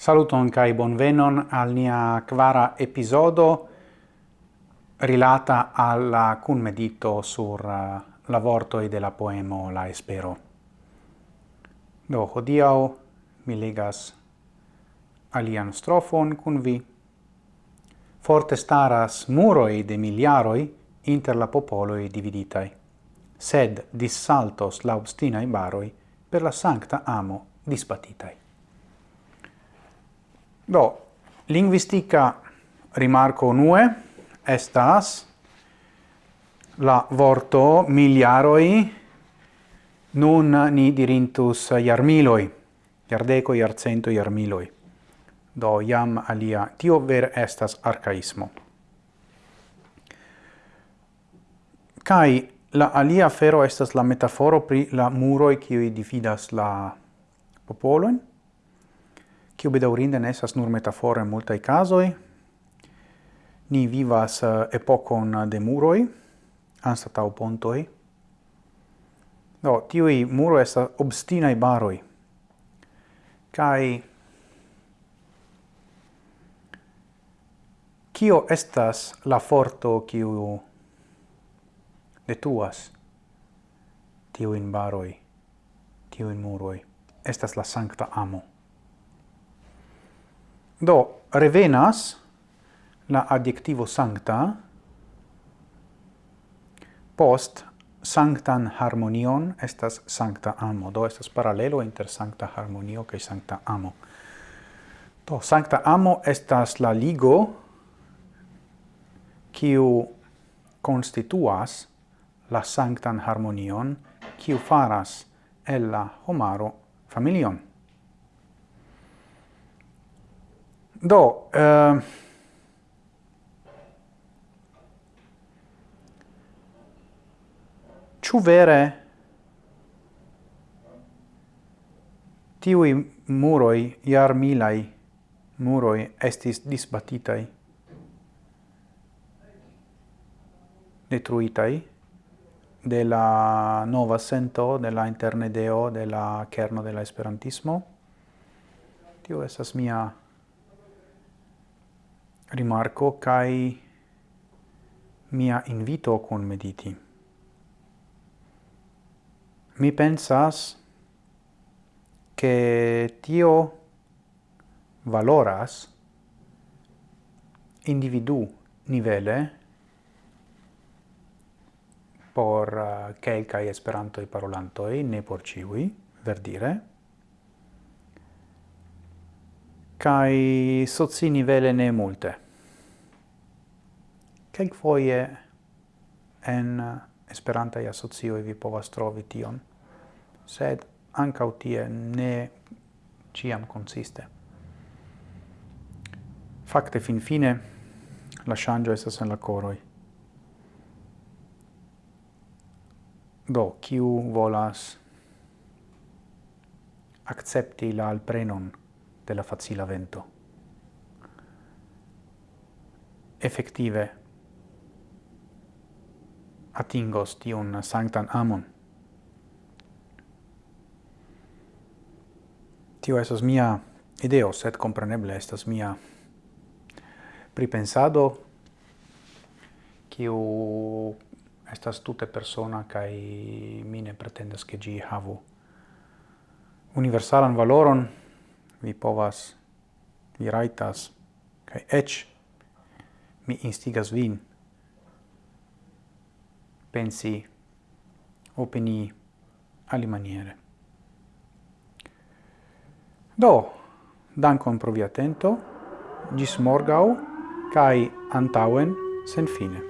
Saluton kai bonvenon al nia quara episodo rilata alla cun medito sur uh, la vorto e della poemo La Espero. Do hodiau mi legas alian strofon cun vi. Forte staras muroi de miliaroi inter la popoloi dividitai, sed dissaltos la ostina in baroi per la sancta amo dispatitai. Do, linguistica rimarco nue estas la vorto miliaroi nun ni dirintus iarmiloi, iardeco, iarcento, iarmiloi. Do iam alia, tio ver estas arcaismo. Kai la alia fero estas la metaforo pri la muroi qui dividas la popoloin, kiu bedaurinde ne estas nur metaforo en multaj casoi Ni vivas eh, epocon de muroj anstataŭ pontoj. Do, muro muroj obstina i baroi kai kio estas la forto kiu detuas baroi baroj, tiuin muroi Estas la sancta amo. Do, revenas la adjectivo sancta post sanctan harmonion estas sancta amo. Do, estas paralelo inter sancta harmonio kaj sancta amo. Do, sancta amo estas la ligo kiu constituas la sanctan harmonion kiu faras el la homaro familion. Do, eh, ciu vere tiui muroi, iar milai muroi, estis disbatitai, detruitai, de la nova sento, de la internedeo, de la kerno de la esperantismo. Tio estas mia rimarco kai mia invito con mediti. Mi pensas che tio valoras individu nivele por eh, uh, quelcae esperantoi parolantoi, ne por ciui, verdire, cae socinivele ne multe. Quelc foie en esperantai asocioi vi povas trovi tion, sed ancau tie ne ciam consiste. Fakte fin fine la shangio estas en la coroi. Do, kiu volas accepti la alprenon de la facila vento. Effective atingos tiun sanctan amon. Tio esas mia ideo, sed compreneble estas mia pripensado, kiu estas tute persona kai mine pretendas ke gi havu universalan valoron vi povas, vi raitas, kai ec mi instigas vin pensi, opini ali maniere. Do, dankon pro via atento, gis morgau, kai antauen sen fine.